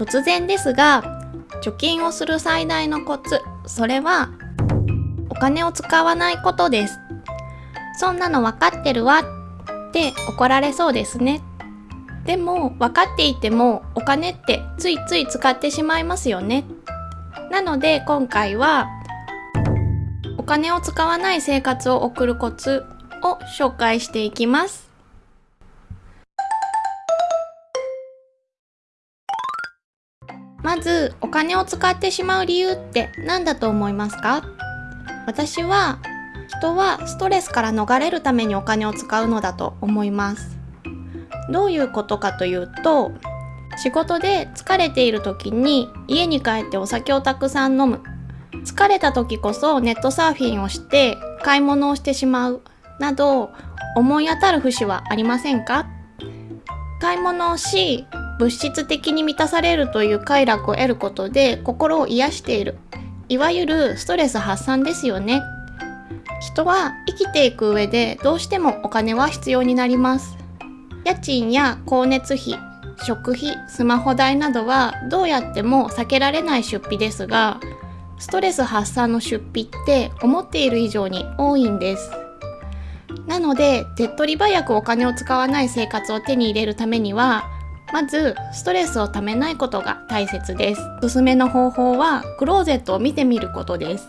突然ですが貯金をする最大のコツそれはお金を使わないことです。そんなの分かってるわって怒られそうですね。でも分かっていてもお金ってついつい使ってしまいますよね。なので今回はお金を使わない生活を送るコツを紹介していきます。まずお金を使ってしまう理由って何だと思いますか？私は人はストレスから逃れるためにお金を使うのだと思います。どういうことかというと仕事で疲れている時に家に帰ってお酒をたくさん飲む。疲れた時こそネットサーフィンをして買い物をしてしまう。など思い当たる節はありませんか？買い物をし物質的に満たされるという快楽を得ることで心を癒している。いわゆるストレス発散ですよね。人は生きていく上でどうしてもお金は必要になります。家賃や光熱費食費スマホ代などはどうやっても避けられない出費ですがストレス発散の出費って思っている以上に多いんです。なので手っ取り早くお金を使わない生活を手に入れるためにはまずストレスをためないことが大切です。おすすめの方法はクローゼットを見てみることです。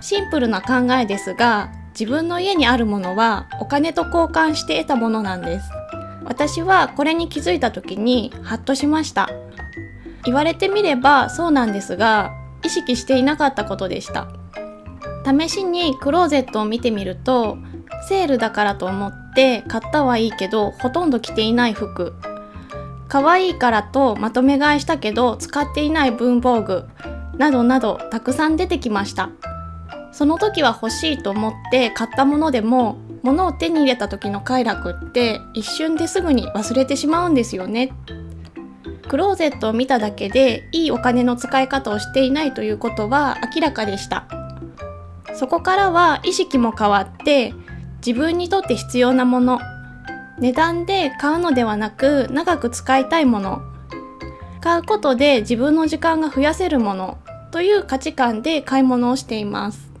シンプルな考えですが自分の家にあるものはお金と交換して得たものなんです。私はこれに気づいた時にハッとしました。言われてみればそうなんですが意識していなかったことでした。試しにクローゼットを見てみるとセールだからと思って買ったはいいけどほとんど着ていない服。可愛いからとまとめ買いしたけど使っていない文房具などなどたくさん出てきました。その時は欲しいと思って買ったものでも物を手に入れた時の快楽って一瞬ですぐに忘れてしまうんですよね。クローゼットを見ただけでいいお金の使い方をしていないということは明らかでした。そこからは意識も変わって自分にとって必要なもの値段で買うのではなく長く使いたいもの。買うことで自分の時間が増やせるものという価値観で買い物をしています。